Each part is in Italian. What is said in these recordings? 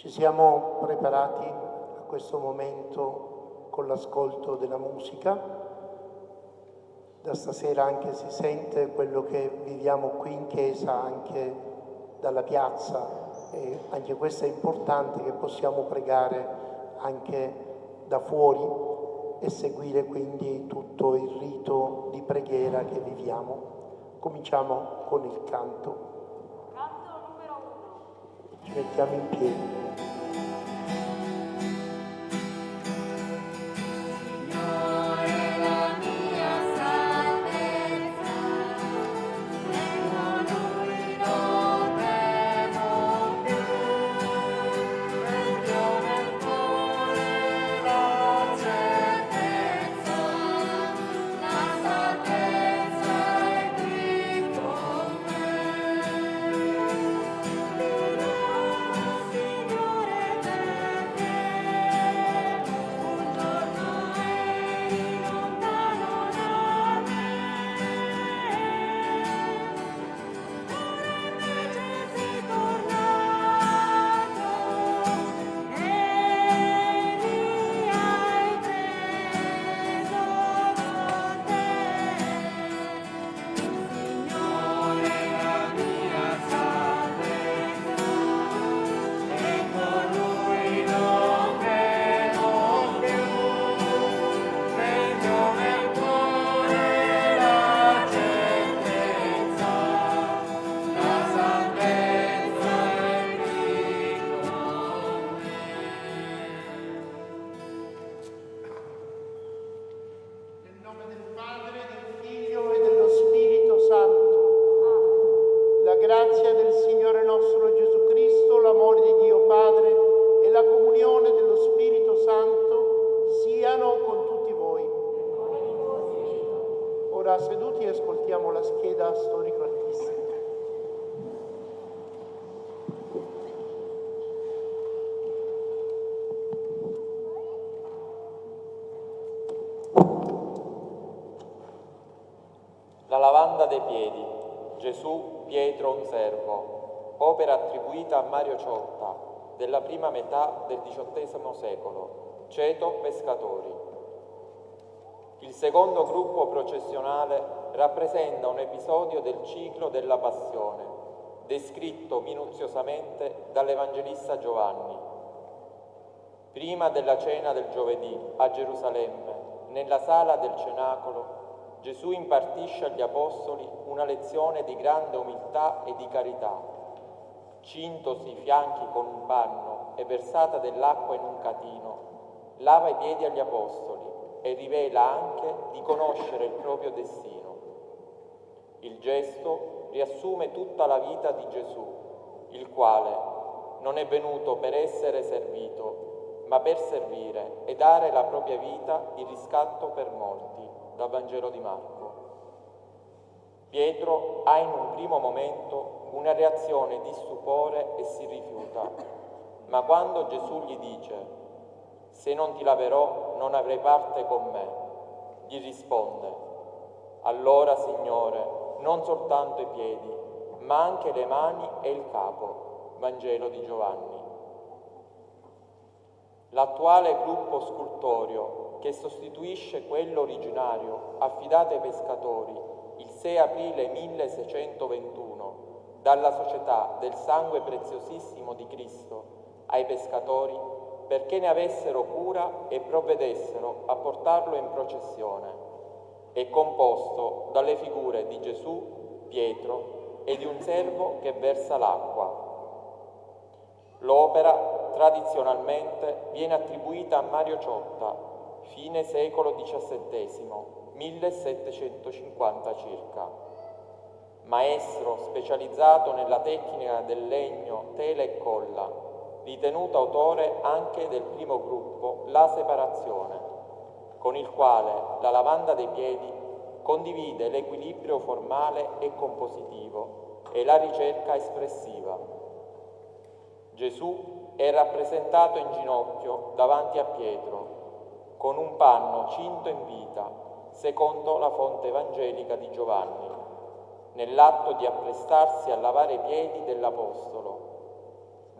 Ci siamo preparati a questo momento con l'ascolto della musica. Da stasera anche si sente quello che viviamo qui in chiesa, anche dalla piazza, e anche questo è importante che possiamo pregare anche da fuori e seguire quindi tutto il rito di preghiera che viviamo. Cominciamo con il canto. Canto numero uno. Ci prima metà del XVIII secolo, ceto pescatori. Il secondo gruppo processionale rappresenta un episodio del ciclo della passione, descritto minuziosamente dall'Evangelista Giovanni. Prima della cena del giovedì a Gerusalemme, nella sala del cenacolo, Gesù impartisce agli Apostoli una lezione di grande umiltà e di carità. Cintosi i fianchi con un panno e versata dell'acqua in un catino, lava i piedi agli Apostoli e rivela anche di conoscere il proprio destino. Il gesto riassume tutta la vita di Gesù, il quale non è venuto per essere servito, ma per servire e dare la propria vita di riscatto per molti dal Vangelo di Marco. Pietro ha in un primo momento una reazione di stupore e si rifiuta, ma quando Gesù gli dice se non ti laverò non avrai parte con me, gli risponde allora Signore non soltanto i piedi, ma anche le mani e il capo. Vangelo di Giovanni. L'attuale gruppo scultorio che sostituisce quello originario affidato ai pescatori il 6 aprile 1621 dalla Società del Sangue Preziosissimo di Cristo ai pescatori perché ne avessero cura e provvedessero a portarlo in processione. È composto dalle figure di Gesù, Pietro e di un servo che versa l'acqua. L'opera tradizionalmente viene attribuita a Mario Ciotta, fine secolo XVII, 1750 circa. Maestro specializzato nella tecnica del legno, tela e colla, ritenuto autore anche del primo gruppo La Separazione, con il quale la lavanda dei piedi condivide l'equilibrio formale e compositivo e la ricerca espressiva. Gesù è rappresentato in ginocchio davanti a Pietro, con un panno cinto in vita, secondo la fonte evangelica di Giovanni, nell'atto di apprestarsi a lavare i piedi dell'Apostolo.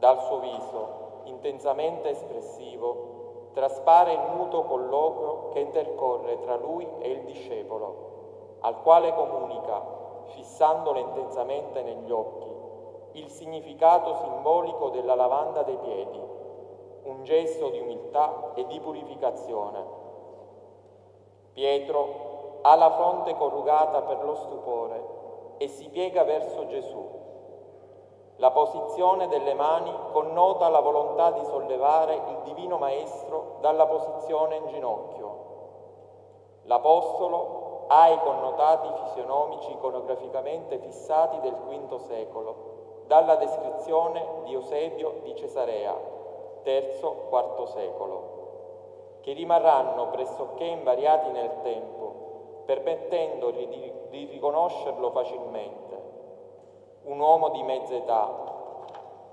Dal suo viso intensamente espressivo, traspare il muto colloquio che intercorre tra lui e il discepolo, al quale comunica, fissandolo intensamente negli occhi, il significato simbolico della lavanda dei piedi, un gesto di umiltà e di purificazione. Pietro ha la fronte corrugata per lo stupore e si piega verso Gesù la posizione delle mani connota la volontà di sollevare il Divino Maestro dalla posizione in ginocchio. L'Apostolo ha i connotati fisionomici iconograficamente fissati del V secolo, dalla descrizione di Eusebio di Cesarea, III-IV secolo, che rimarranno pressoché invariati nel tempo, permettendo di riconoscerlo facilmente un uomo di mezza età,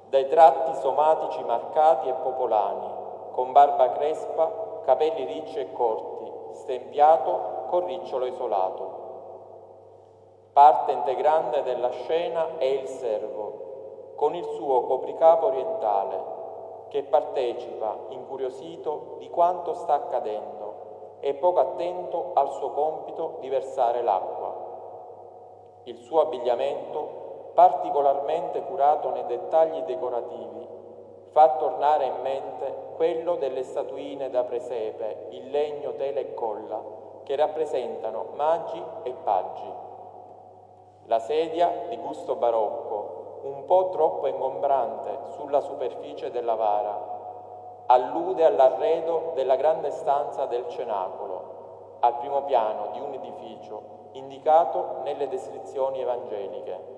dai tratti somatici marcati e popolani, con barba crespa, capelli ricci e corti, stempiato con ricciolo isolato. Parte integrante della scena è il servo, con il suo copricapo orientale, che partecipa, incuriosito, di quanto sta accadendo e poco attento al suo compito di versare l'acqua. Il suo abbigliamento particolarmente curato nei dettagli decorativi, fa tornare in mente quello delle statuine da presepe, in legno, tela e colla, che rappresentano magi e paggi. La sedia, di gusto barocco, un po' troppo ingombrante sulla superficie della vara, allude all'arredo della grande stanza del cenacolo, al primo piano di un edificio indicato nelle descrizioni evangeliche.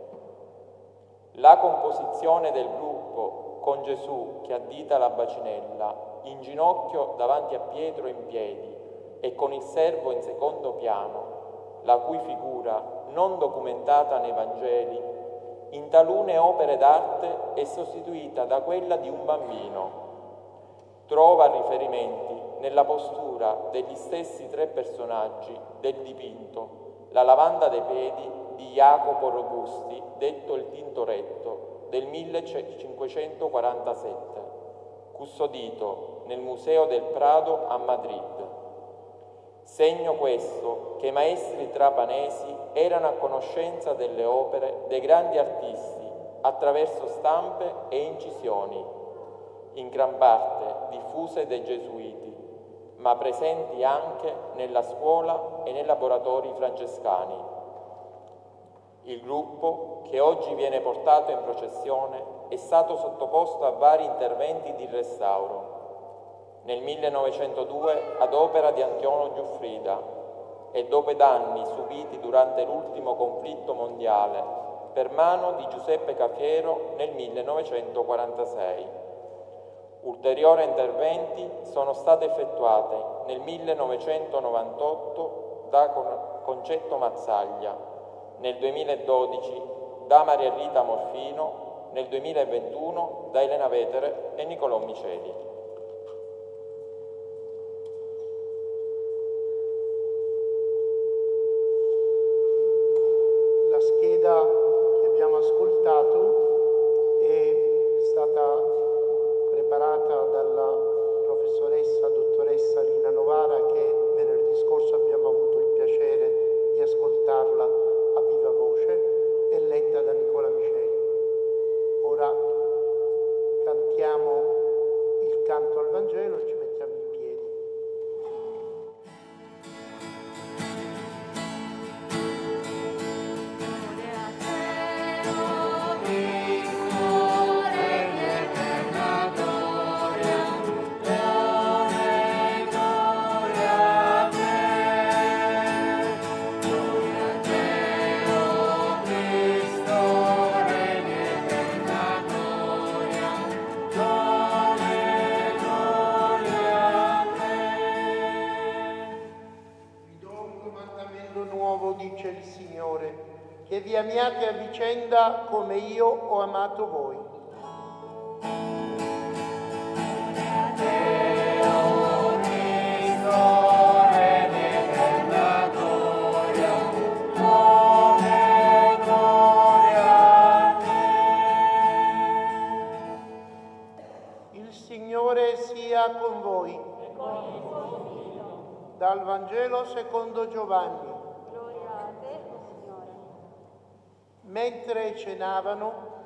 La composizione del gruppo con Gesù che addita la bacinella, in ginocchio davanti a Pietro in piedi e con il servo in secondo piano, la cui figura, non documentata nei Vangeli, in talune opere d'arte è sostituita da quella di un bambino. Trova riferimenti nella postura degli stessi tre personaggi del dipinto, la lavanda dei piedi di Jacopo Robusti, detto il Tintoretto, del 1547, custodito nel Museo del Prado a Madrid. Segno questo che i maestri trapanesi erano a conoscenza delle opere dei grandi artisti attraverso stampe e incisioni, in gran parte diffuse dai gesuiti, ma presenti anche nella scuola e nei laboratori francescani. Il gruppo, che oggi viene portato in processione, è stato sottoposto a vari interventi di restauro. Nel 1902 ad opera di Antonio Giuffrida e dopo danni subiti durante l'ultimo conflitto mondiale per mano di Giuseppe Cafiero nel 1946. Ulteriori interventi sono stati effettuati nel 1998 da Concetto Mazzaglia nel 2012 da Maria Rita Morfino, nel 2021 da Elena Vetere e Nicolò Miceli. Cenavano,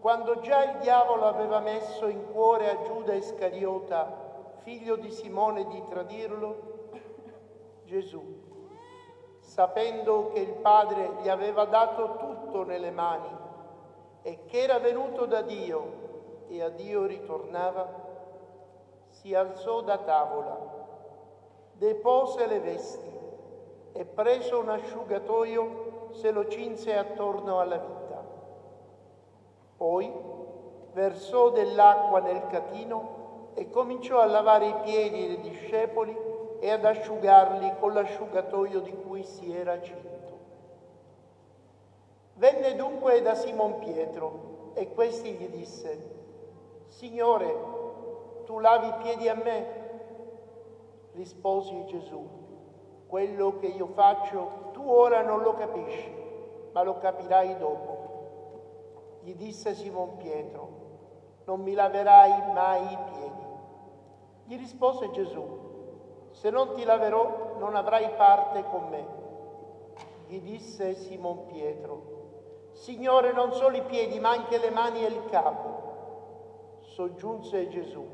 quando già il diavolo aveva messo in cuore a Giuda Iscariota, figlio di Simone, di tradirlo, Gesù, sapendo che il Padre gli aveva dato tutto nelle mani e che era venuto da Dio e a Dio ritornava, si alzò da tavola, depose le vesti e preso un asciugatoio se lo cinse attorno alla vita. Poi versò dell'acqua nel catino e cominciò a lavare i piedi dei discepoli e ad asciugarli con l'asciugatoio di cui si era cinto. Venne dunque da Simon Pietro e questi gli disse, Signore, tu lavi i piedi a me? Risposi Gesù, quello che io faccio tu ora non lo capisci, ma lo capirai dopo. Gli disse Simon Pietro, non mi laverai mai i piedi. Gli rispose Gesù, se non ti laverò non avrai parte con me. Gli disse Simon Pietro, Signore non solo i piedi ma anche le mani e il capo. Soggiunse Gesù,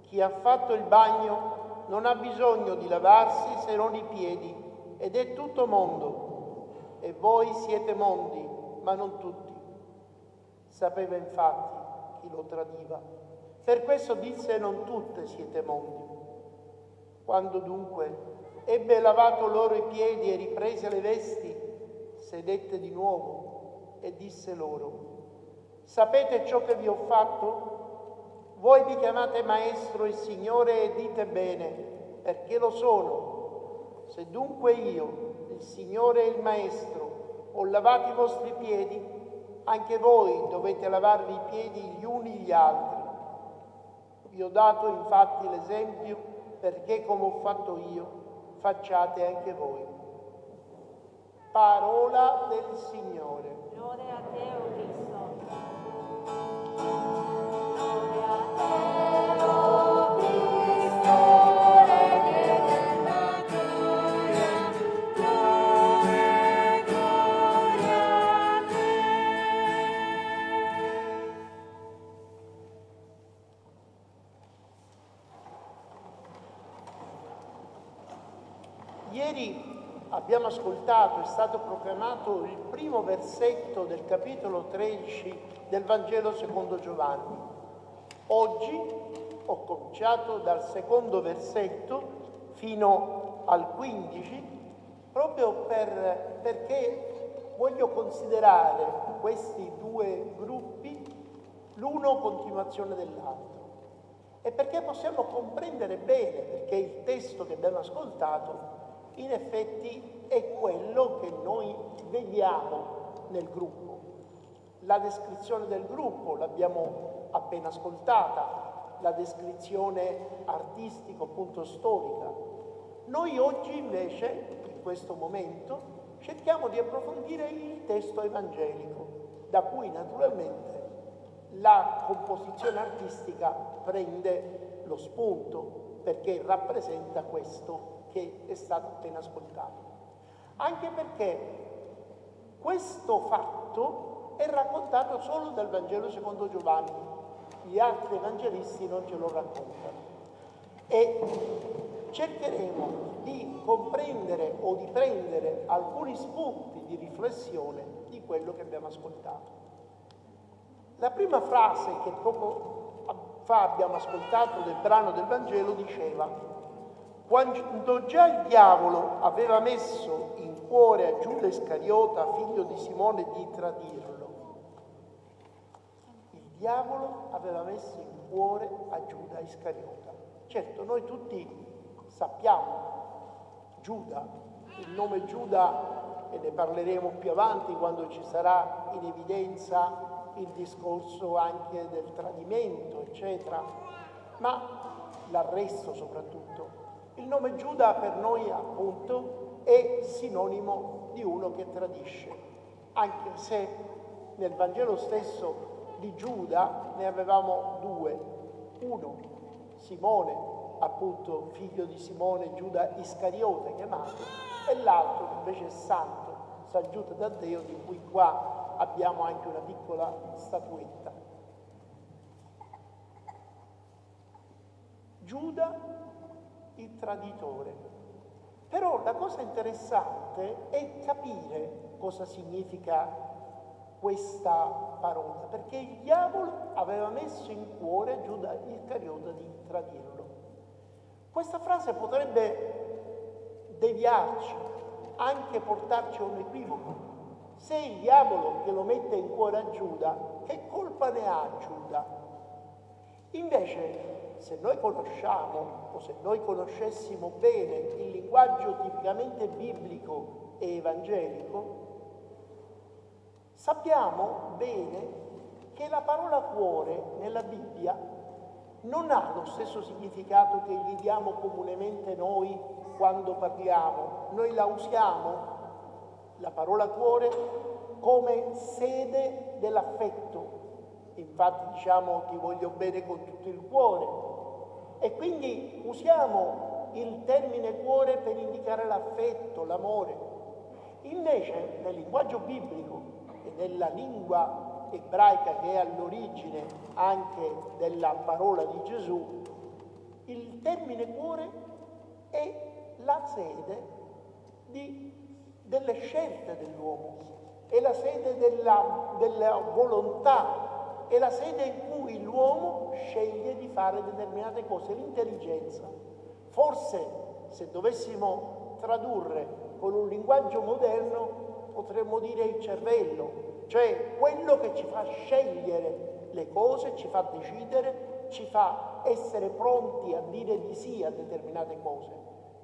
chi ha fatto il bagno non ha bisogno di lavarsi se non i piedi ed è tutto mondo. E voi siete mondi, ma non tutti. Sapeva infatti chi lo tradiva. Per questo disse non tutte siete mondi. Quando dunque ebbe lavato loro i piedi e riprese le vesti, sedette di nuovo e disse loro, sapete ciò che vi ho fatto? Voi mi chiamate maestro e signore e dite bene, perché lo sono. Se dunque io, il signore e il maestro, ho lavato i vostri piedi, anche voi dovete lavarvi i piedi gli uni gli altri. Vi ho dato infatti l'esempio perché come ho fatto io, facciate anche voi. Parola del Signore. Lode a te, ascoltato, è stato proclamato il primo versetto del capitolo 13 del Vangelo secondo Giovanni. Oggi ho cominciato dal secondo versetto fino al 15 proprio per- perché voglio considerare questi due gruppi l'uno continuazione dell'altro e perché possiamo comprendere bene perché il testo che abbiamo ascoltato in effetti è quello che noi vediamo nel gruppo. La descrizione del gruppo l'abbiamo appena ascoltata, la descrizione artistico appunto storica. Noi oggi invece, in questo momento, cerchiamo di approfondire il testo evangelico, da cui naturalmente la composizione artistica prende lo spunto perché rappresenta questo che è stato appena ascoltato. Anche perché questo fatto è raccontato solo dal Vangelo secondo Giovanni, gli altri evangelisti non ce lo raccontano. E cercheremo di comprendere o di prendere alcuni spunti di riflessione di quello che abbiamo ascoltato. La prima frase che poco fa abbiamo ascoltato del brano del Vangelo diceva, quando già il diavolo aveva messo in cuore a Giuda Iscariota, figlio di Simone, di tradirlo, il diavolo aveva messo in cuore a Giuda Iscariota. Certo, noi tutti sappiamo Giuda, il nome Giuda, e ne parleremo più avanti quando ci sarà in evidenza il discorso anche del tradimento, eccetera, ma l'arresto soprattutto. Il nome Giuda per noi appunto è sinonimo di uno che tradisce, anche se nel Vangelo stesso di Giuda ne avevamo due, uno, Simone, appunto figlio di Simone, Giuda Iscariote chiamato, e l'altro invece è santo, San Giuda Taddeo, di cui qua abbiamo anche una piccola statuetta. Giuda il traditore. Però la cosa interessante è capire cosa significa questa parola, perché il diavolo aveva messo in cuore Giuda Iscariota di tradirlo. Questa frase potrebbe deviarci, anche portarci a un equivoco. Se il diavolo che lo mette in cuore a Giuda, che colpa ne ha Giuda? Invece se noi conosciamo o se noi conoscessimo bene il linguaggio tipicamente biblico e evangelico, sappiamo bene che la parola cuore nella Bibbia non ha lo stesso significato che gli diamo comunemente noi quando parliamo. Noi la usiamo, la parola cuore, come sede dell'affetto. Infatti diciamo ti voglio bene con tutto il cuore, e quindi usiamo il termine cuore per indicare l'affetto, l'amore. Invece nel linguaggio biblico e nella lingua ebraica che è all'origine anche della parola di Gesù, il termine cuore è la sede di, delle scelte dell'uomo, è la sede della, della volontà è la sede in cui l'uomo sceglie di fare determinate cose, l'intelligenza. Forse se dovessimo tradurre con un linguaggio moderno potremmo dire il cervello, cioè quello che ci fa scegliere le cose, ci fa decidere, ci fa essere pronti a dire di sì a determinate cose,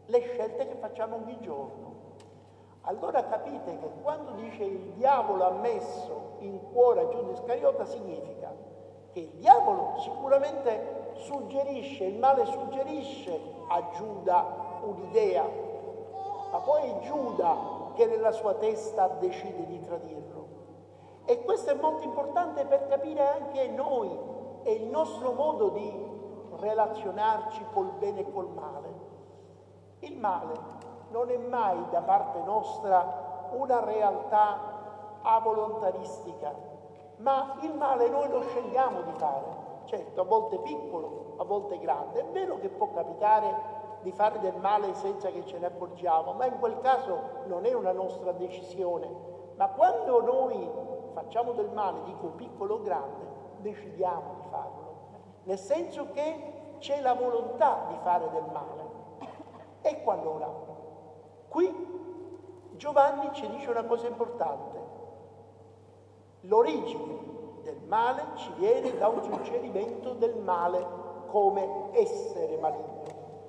le scelte che facciamo ogni giorno. Allora capite che quando dice il diavolo ha messo in cuore a Giuda Iscariota significa che il diavolo sicuramente suggerisce, il male suggerisce a Giuda un'idea, ma poi è Giuda che nella sua testa decide di tradirlo. E questo è molto importante per capire anche noi e il nostro modo di relazionarci col bene e col male. Il male non è mai da parte nostra una realtà avolontaristica, ma il male noi lo scegliamo di fare. Certo, a volte piccolo, a volte grande. È vero che può capitare di fare del male senza che ce ne accorgiamo, ma in quel caso non è una nostra decisione. Ma quando noi facciamo del male, dico piccolo o grande, decidiamo di farlo. Nel senso che c'è la volontà di fare del male. Ecco allora, Qui Giovanni ci dice una cosa importante. L'origine del male ci viene da un suggerimento del male come essere maligno.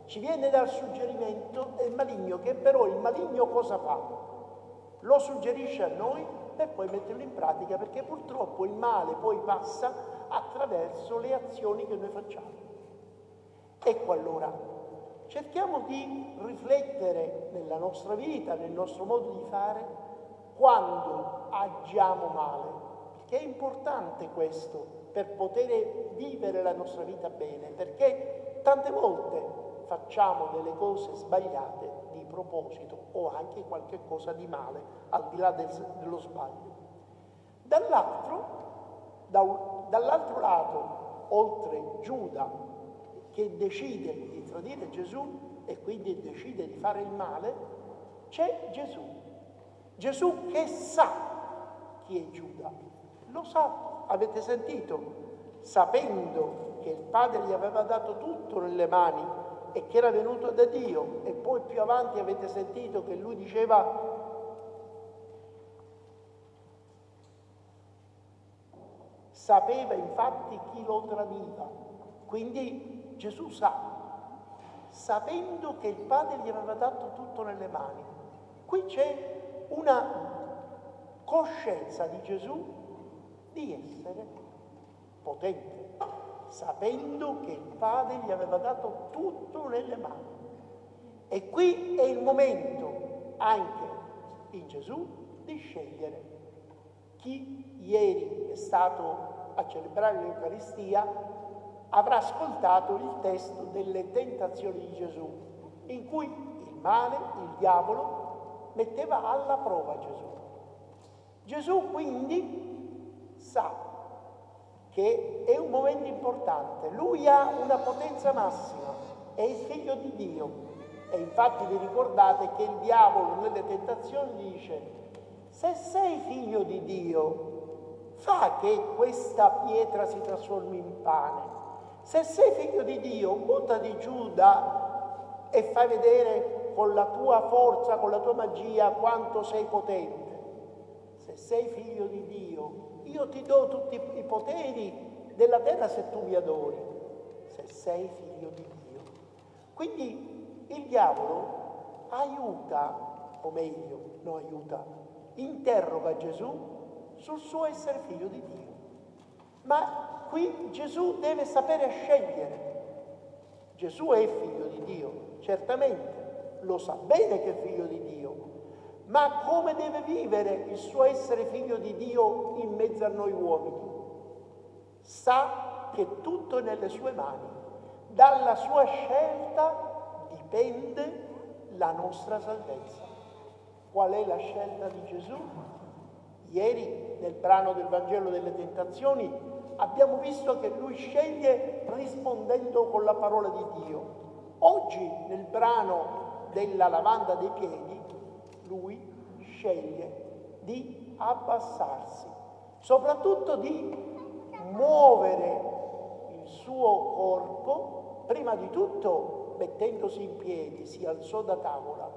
Ci viene dal suggerimento del maligno, che però il maligno cosa fa? Lo suggerisce a noi per poi metterlo in pratica, perché purtroppo il male poi passa attraverso le azioni che noi facciamo. Ecco allora cerchiamo di riflettere nella nostra vita, nel nostro modo di fare, quando agiamo male, perché è importante questo per poter vivere la nostra vita bene, perché tante volte facciamo delle cose sbagliate di proposito o anche qualche cosa di male, al di là del, dello sbaglio. Dall'altro, da, dall'altro lato, oltre Giuda, che decide di tradire Gesù e quindi decide di fare il male, c'è Gesù. Gesù che sa chi è Giuda, lo sa, avete sentito, sapendo che il Padre gli aveva dato tutto nelle mani e che era venuto da Dio e poi più avanti avete sentito che lui diceva sapeva infatti chi lo tradiva, quindi Gesù sa, sapendo che il Padre gli aveva dato tutto nelle mani. Qui c'è una coscienza di Gesù di essere potente, sapendo che il Padre gli aveva dato tutto nelle mani. E qui è il momento anche in Gesù di scegliere chi ieri è stato a celebrare l'Eucaristia avrà ascoltato il testo delle tentazioni di Gesù, in cui il male, il diavolo, metteva alla prova Gesù. Gesù quindi sa che è un momento importante, lui ha una potenza massima, è il figlio di Dio e infatti vi ricordate che il diavolo nelle tentazioni dice, se sei figlio di Dio, fa che questa pietra si trasformi in pane. Se sei figlio di Dio, buttati giù da e fai vedere con la tua forza, con la tua magia, quanto sei potente. Se sei figlio di Dio, io ti do tutti i poteri della terra se tu mi adori. Se sei figlio di Dio. Quindi il diavolo aiuta, o meglio, non aiuta, interroga Gesù sul suo essere figlio di Dio. Ma qui Gesù deve sapere scegliere. Gesù è figlio di Dio, certamente, lo sa bene che è figlio di Dio, ma come deve vivere il suo essere figlio di Dio in mezzo a noi uomini? Sa che tutto è nelle sue mani. Dalla sua scelta dipende la nostra salvezza. Qual è la scelta di Gesù? Ieri nel brano del Vangelo delle Tentazioni abbiamo visto che lui sceglie rispondendo con la parola di Dio. Oggi nel brano della lavanda dei piedi lui sceglie di abbassarsi, soprattutto di muovere il suo corpo, prima di tutto mettendosi in piedi, si alzò da tavola,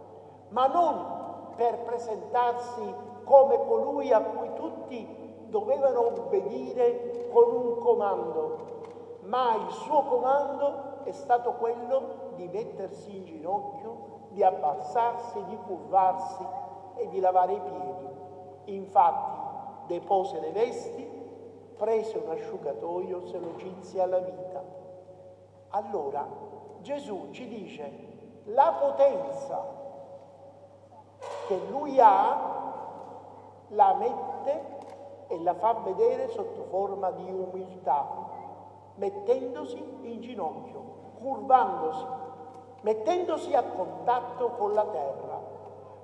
ma non per presentarsi come colui a cui tutti dovevano obbedire con un comando, ma il suo comando è stato quello di mettersi in ginocchio, di abbassarsi, di curvarsi e di lavare i piedi. Infatti depose le vesti, prese un asciugatoio, se lo cinse alla vita. Allora Gesù ci dice la potenza che lui ha la mette e la fa vedere sotto forma di umiltà, mettendosi in ginocchio, curvandosi, mettendosi a contatto con la terra.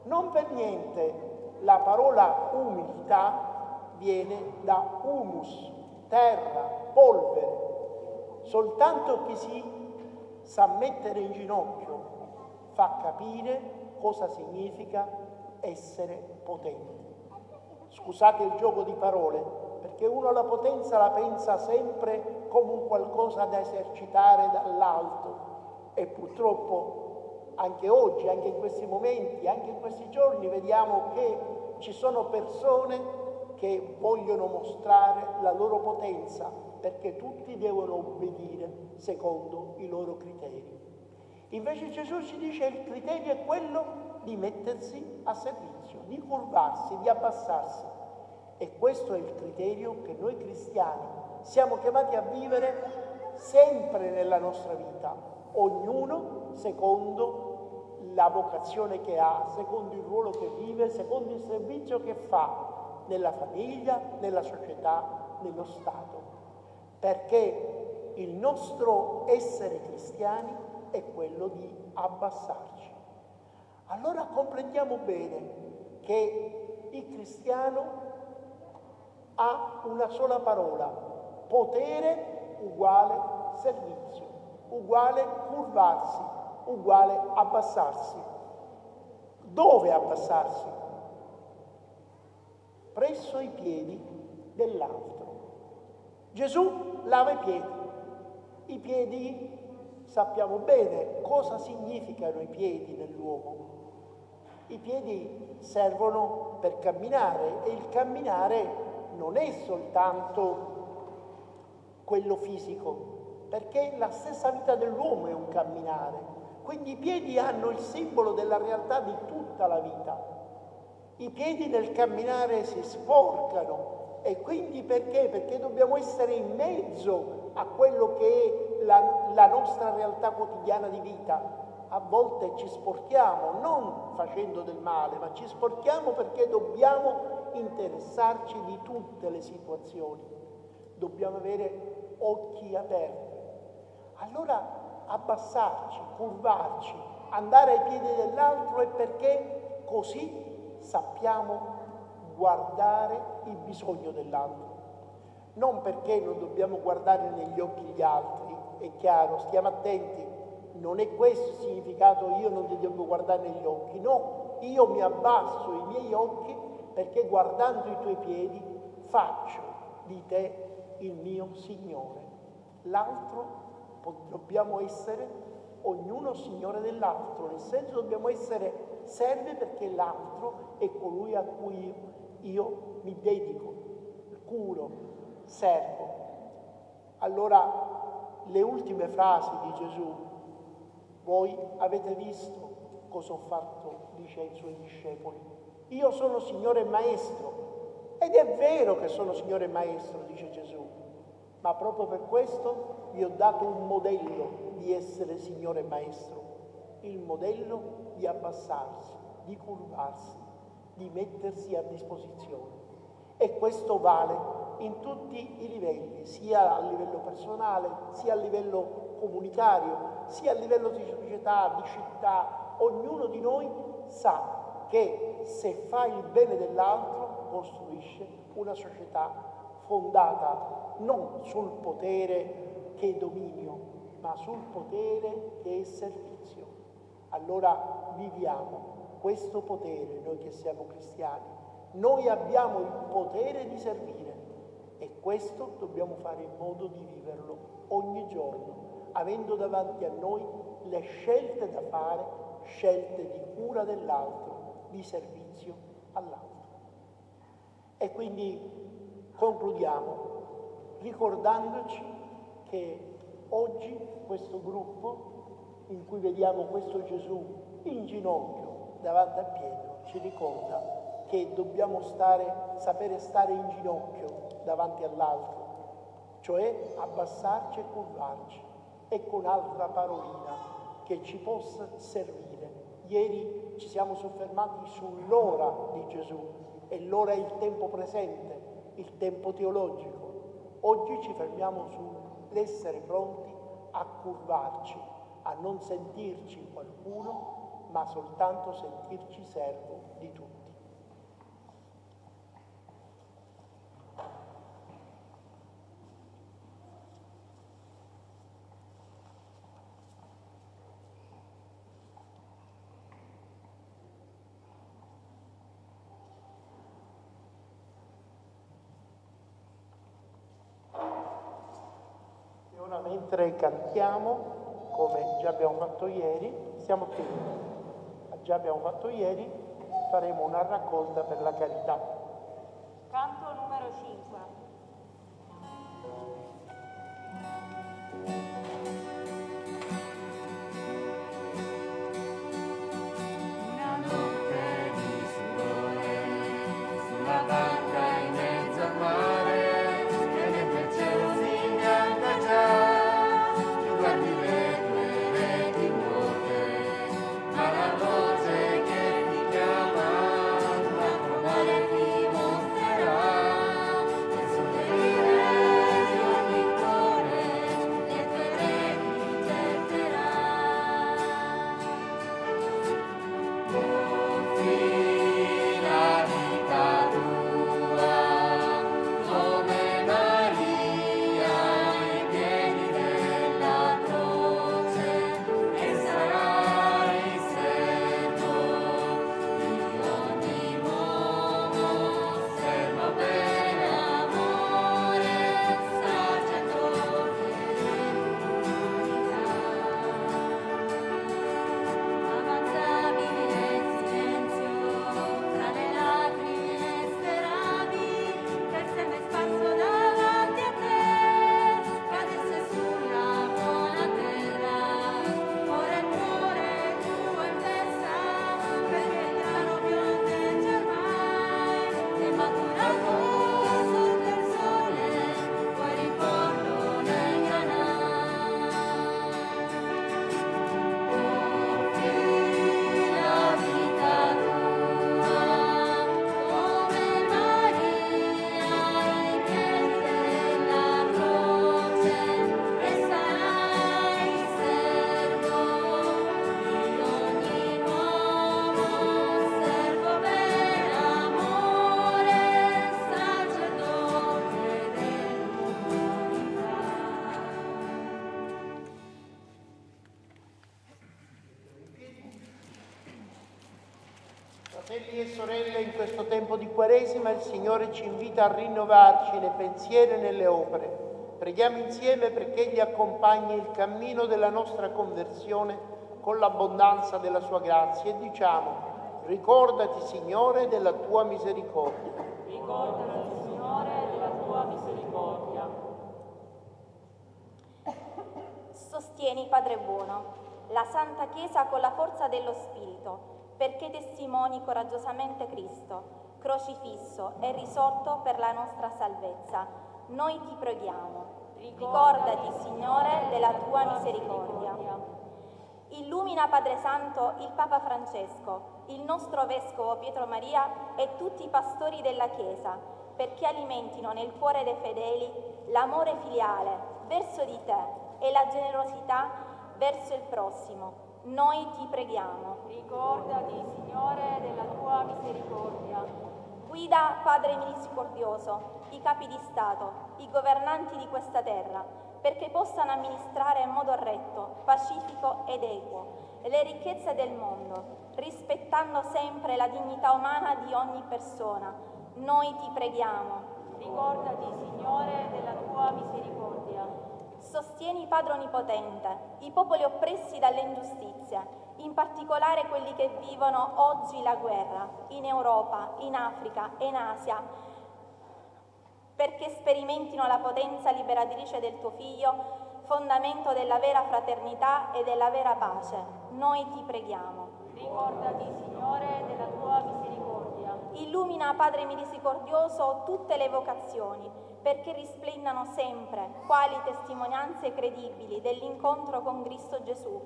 Non per niente la parola umiltà viene da humus, terra, polvere. Soltanto chi si sa mettere in ginocchio fa capire cosa significa essere potente. Scusate il gioco di parole, perché uno la potenza la pensa sempre come un qualcosa da esercitare dall'alto e purtroppo anche oggi, anche in questi momenti, anche in questi giorni vediamo che ci sono persone che vogliono mostrare la loro potenza perché tutti devono obbedire secondo i loro criteri. Invece Gesù ci dice che il criterio è quello di mettersi a servizio, di curvarsi, di abbassarsi. E questo è il criterio che noi cristiani siamo chiamati a vivere sempre nella nostra vita, ognuno secondo la vocazione che ha, secondo il ruolo che vive, secondo il servizio che fa nella famiglia, nella società, nello Stato. Perché il nostro essere cristiani è quello di abbassarci allora comprendiamo bene che il cristiano ha una sola parola, potere uguale servizio, uguale curvarsi, uguale abbassarsi. Dove abbassarsi? Presso i piedi dell'altro. Gesù lava i piedi. I piedi sappiamo bene cosa significano i piedi nell'uomo. I piedi servono per camminare e il camminare non è soltanto quello fisico, perché la stessa vita dell'uomo è un camminare. Quindi i piedi hanno il simbolo della realtà di tutta la vita. I piedi nel camminare si sporcano e quindi perché? Perché dobbiamo essere in mezzo a quello che è la, la nostra realtà quotidiana di vita a volte ci sporchiamo non facendo del male, ma ci sporchiamo perché dobbiamo interessarci di tutte le situazioni. Dobbiamo avere occhi aperti abbassarci, curvarci, andare ai piedi dell'altro è perché così sappiamo guardare il bisogno dell'altro. Non perché non dobbiamo guardare negli occhi gli altri, è chiaro, stiamo attenti, non è questo il significato io non ti devo guardare negli occhi, no, io mi abbasso i miei occhi perché guardando i tuoi piedi faccio di te il mio Signore. L'altro dobbiamo essere ognuno Signore dell'altro, nel senso dobbiamo essere serve perché l'altro è colui a cui io mi dedico, curo, servo. Allora le ultime frasi di Gesù, voi avete visto cosa ho fatto, dice ai suoi discepoli. Io sono Signore e Maestro. Ed è vero che sono Signore e Maestro, dice Gesù, ma proprio per questo vi ho dato un modello di essere Signore e Maestro, il modello di abbassarsi, di curvarsi, di mettersi a disposizione. E questo vale in tutti i livelli, sia a livello personale, sia a livello comunitario, sia a livello di società, di città. Ognuno di noi sa che se fa il bene dell'altro costruisce una società fondata non sul potere che è dominio, ma sul potere che è servizio. Allora viviamo questo potere, noi che siamo cristiani. Noi abbiamo il potere di servire e questo dobbiamo fare in modo di viverlo ogni giorno, avendo davanti a noi le scelte da fare, scelte di cura dell'altro, di servizio all'altro. E quindi concludiamo ricordandoci che oggi questo gruppo in cui vediamo questo Gesù in ginocchio davanti a Pietro ci ricorda che dobbiamo stare, sapere stare in ginocchio davanti all'altro, cioè abbassarci e curvarci. Ecco un'altra parolina che ci possa servire. Ieri ci siamo soffermati sull'ora di Gesù e l'ora è il tempo presente, il tempo teologico. Oggi ci fermiamo sull'essere pronti a curvarci, a non sentirci qualcuno, ma soltanto sentirci servo di tutti. E ora mentre cantiamo, come già abbiamo fatto ieri, siamo qui già abbiamo fatto ieri, faremo una raccolta per la carità. Canto numero 5. Questo tempo di Quaresima il Signore ci invita a rinnovarci nei pensieri e nelle opere. Preghiamo insieme perché Egli accompagni il cammino della nostra conversione con l'abbondanza della Sua grazia e diciamo, ricordati Signore della Tua misericordia. Ricordati, Signore, della tua misericordia. Sostieni, Padre buono, la Santa Chiesa con la forza dello Spirito, perché testimoni coraggiosamente Cristo, crocifisso e risorto per la nostra salvezza. Noi ti preghiamo. Ricordati, Signore, della tua misericordia. Illumina, Padre Santo, il Papa Francesco, il nostro Vescovo Pietro Maria e tutti i pastori della Chiesa, perché alimentino nel cuore dei fedeli l'amore filiale verso di te e la generosità verso il prossimo. Noi ti preghiamo. Ricordati, Signore, della tua misericordia. Guida, Padre misericordioso, i capi di Stato, i governanti di questa terra, perché possano amministrare in modo retto, pacifico ed equo le ricchezze del mondo, rispettando sempre la dignità umana di ogni persona. Noi ti preghiamo. Ricordati, Signore, della tua misericordia. Sostieni, Padre Onnipotente, i popoli oppressi dalle ingiustizie, in particolare quelli che vivono oggi la guerra, in Europa, in Africa e in Asia, perché sperimentino la potenza liberatrice del tuo Figlio, fondamento della vera fraternità e della vera pace. Noi ti preghiamo. Ricordati, Signore, della tua misericordia. Illumina, Padre misericordioso, tutte le vocazioni, perché risplendano sempre quali testimonianze credibili dell'incontro con Cristo Gesù,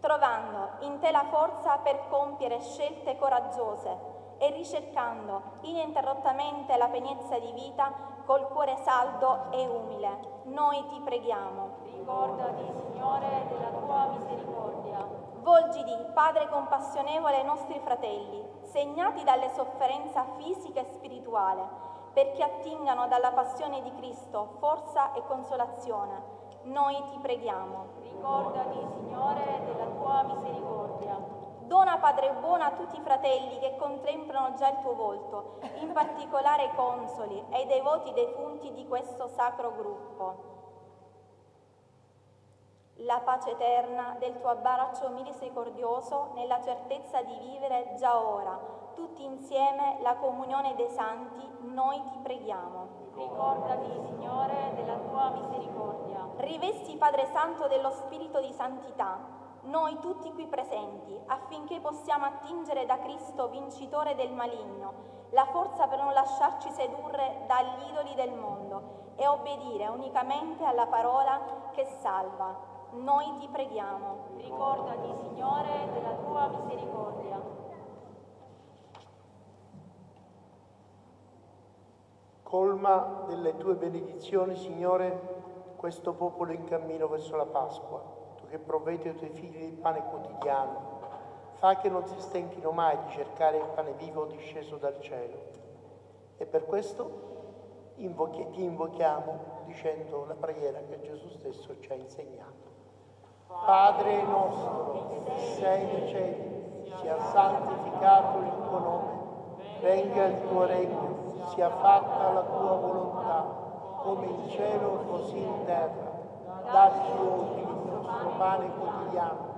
trovando in te la forza per compiere scelte coraggiose e ricercando ininterrottamente la pienezza di vita col cuore saldo e umile. Noi ti preghiamo. Ricordati, Signore, della tua misericordia. Volgiti, Padre compassionevole, ai nostri fratelli, segnati dalle sofferenze fisica e spirituale, perché attingano dalla passione di Cristo forza e consolazione. Noi ti preghiamo. Ricordati, Signore, della tua misericordia. Dona, Padre buono, a tutti i fratelli che contemplano già il tuo volto, in particolare ai consoli e ai devoti defunti di questo sacro gruppo. La pace eterna del tuo abbraccio misericordioso nella certezza di vivere già ora, tutti insieme, la comunione dei santi, noi ti preghiamo. Ricordati, Signore, della tua misericordia. Rivesti, Padre Santo, dello Spirito di santità, noi tutti qui presenti, affinché possiamo attingere da Cristo, vincitore del maligno, la forza per non lasciarci sedurre dagli idoli del mondo e obbedire unicamente alla parola che salva. Noi ti preghiamo. Ricordati, Signore, della tua misericordia. Colma delle tue benedizioni, Signore, questo popolo in cammino verso la Pasqua. Tu che provvedi ai tuoi figli il pane quotidiano, fa che non si stenchino mai di cercare il pane vivo disceso dal cielo. E per questo invochi- ti invochiamo dicendo la preghiera che Gesù stesso ci ha insegnato. Padre nostro, che sei nei cieli, sia santificato il tuo nome, venga il tuo regno, sia fatta la tua volontà, come in cielo così in terra. Dacci oggi il nostro pane quotidiano,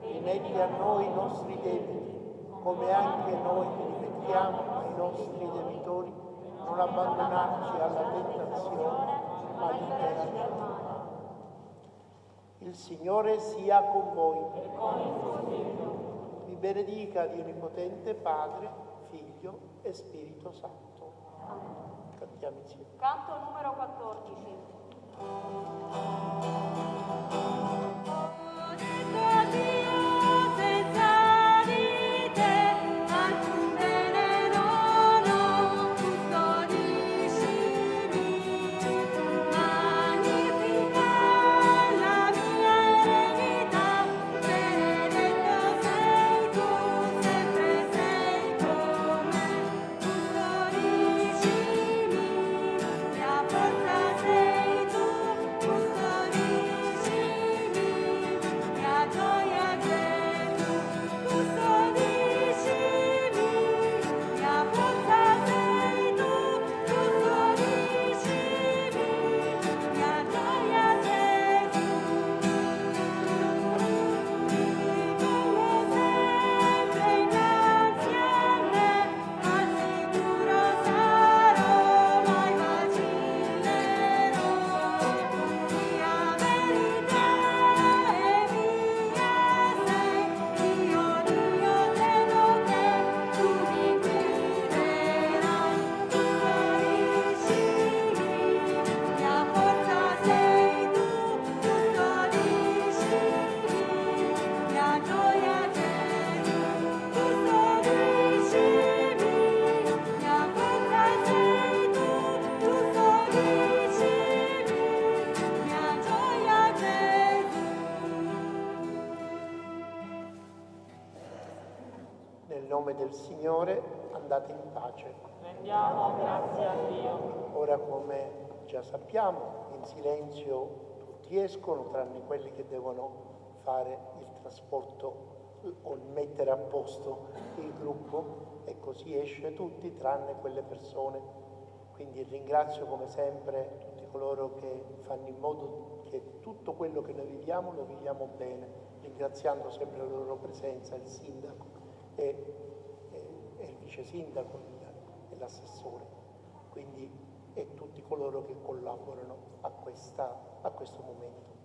rimetti a noi i nostri debiti, come anche noi rimettiamo ai nostri debitori, non abbandonarci alla tentazione, ma liberarci. Il Signore sia con voi. Vi benedica Dio Onnipotente, Padre, Figlio e Spirito Santo. Canto numero 14. Del Signore andate in pace. Rendiamo grazie a Dio. Ora come già sappiamo, in silenzio tutti escono, tranne quelli che devono fare il trasporto o mettere a posto il gruppo e così esce tutti, tranne quelle persone. Quindi ringrazio come sempre tutti coloro che fanno in modo che tutto quello che noi viviamo lo viviamo bene, ringraziando sempre la loro presenza, il sindaco e, vice sindaco e l'assessore. Quindi e tutti coloro che collaborano a, questa, a questo momento.